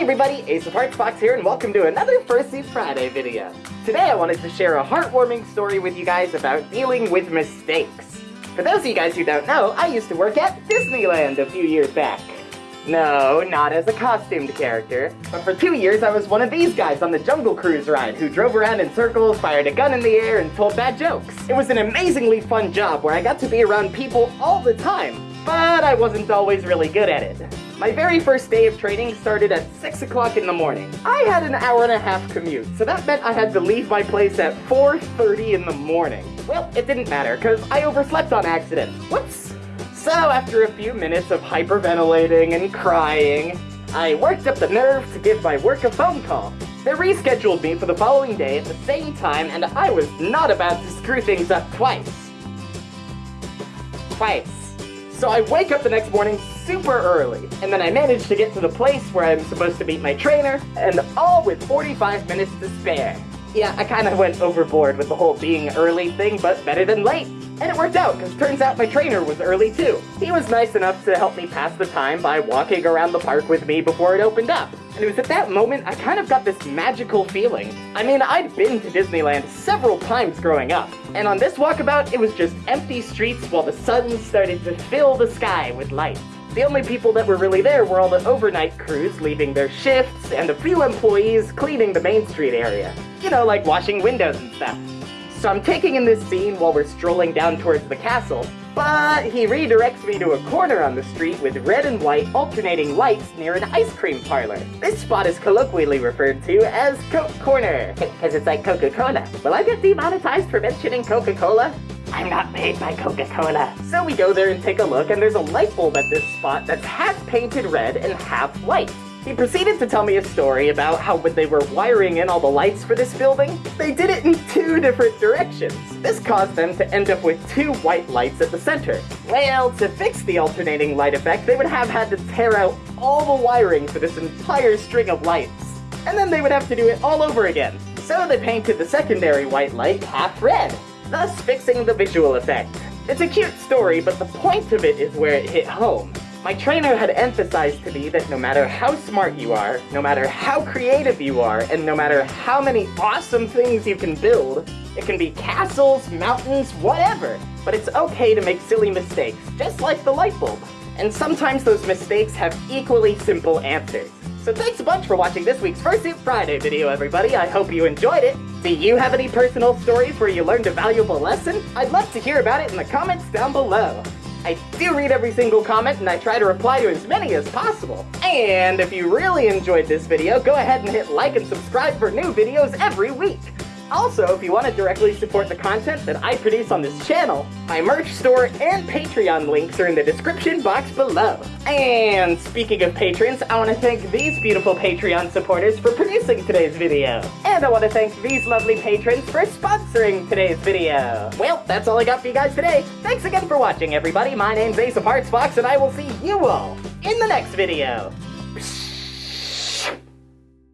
Hi everybody, Ace of Hearts Fox here and welcome to another Fursuit Friday video. Today I wanted to share a heartwarming story with you guys about dealing with mistakes. For those of you guys who don't know, I used to work at Disneyland a few years back. No, not as a costumed character, but for two years I was one of these guys on the Jungle Cruise ride who drove around in circles, fired a gun in the air, and told bad jokes. It was an amazingly fun job where I got to be around people all the time, but I wasn't always really good at it. My very first day of training started at 6 o'clock in the morning. I had an hour and a half commute, so that meant I had to leave my place at 4.30 in the morning. Well, it didn't matter, because I overslept on accident. Whoops! So after a few minutes of hyperventilating and crying, I worked up the nerve to give my work a phone call. They rescheduled me for the following day at the same time, and I was not about to screw things up twice. Twice. So I wake up the next morning super early, and then I manage to get to the place where I'm supposed to meet my trainer, and all with 45 minutes to spare. Yeah, I kinda went overboard with the whole being early thing, but better than late. And it worked out, because turns out my trainer was early too. He was nice enough to help me pass the time by walking around the park with me before it opened up. And it was at that moment I kind of got this magical feeling. I mean, I'd been to Disneyland several times growing up, and on this walkabout, it was just empty streets while the sun started to fill the sky with light. The only people that were really there were all the overnight crews leaving their shifts and a few employees cleaning the Main Street area. You know, like washing windows and stuff. So I'm taking in this scene while we're strolling down towards the castle, but he redirects me to a corner on the street with red and white alternating lights near an ice cream parlor. This spot is colloquially referred to as Coke Corner, because it's like Coca-Cola. Will I get demonetized for mentioning Coca-Cola? I'm not made by Coca-Cola. So we go there and take a look, and there's a light bulb at this spot that's half painted red and half white. He proceeded to tell me a story about how when they were wiring in all the lights for this building, they did it in two different directions. This caused them to end up with two white lights at the center. Well, to fix the alternating light effect, they would have had to tear out all the wiring for this entire string of lights. And then they would have to do it all over again. So they painted the secondary white light half red, thus fixing the visual effect. It's a cute story, but the point of it is where it hit home. My trainer had emphasized to me that no matter how smart you are, no matter how creative you are, and no matter how many awesome things you can build, it can be castles, mountains, whatever, but it's okay to make silly mistakes, just like the light bulb. And sometimes those mistakes have equally simple answers. So thanks a bunch for watching this week's Fursuit Friday video, everybody. I hope you enjoyed it. Do you have any personal stories where you learned a valuable lesson? I'd love to hear about it in the comments down below. I do read every single comment and I try to reply to as many as possible. And if you really enjoyed this video, go ahead and hit like and subscribe for new videos every week. Also, if you want to directly support the content that I produce on this channel, my merch store and Patreon links are in the description box below. And speaking of patrons, I want to thank these beautiful Patreon supporters for producing today's video. And I want to thank these lovely patrons for sponsoring today's video. Well, that's all I got for you guys today. Thanks again for watching, everybody. My name's Ace of Hearts Fox, and I will see you all in the next video.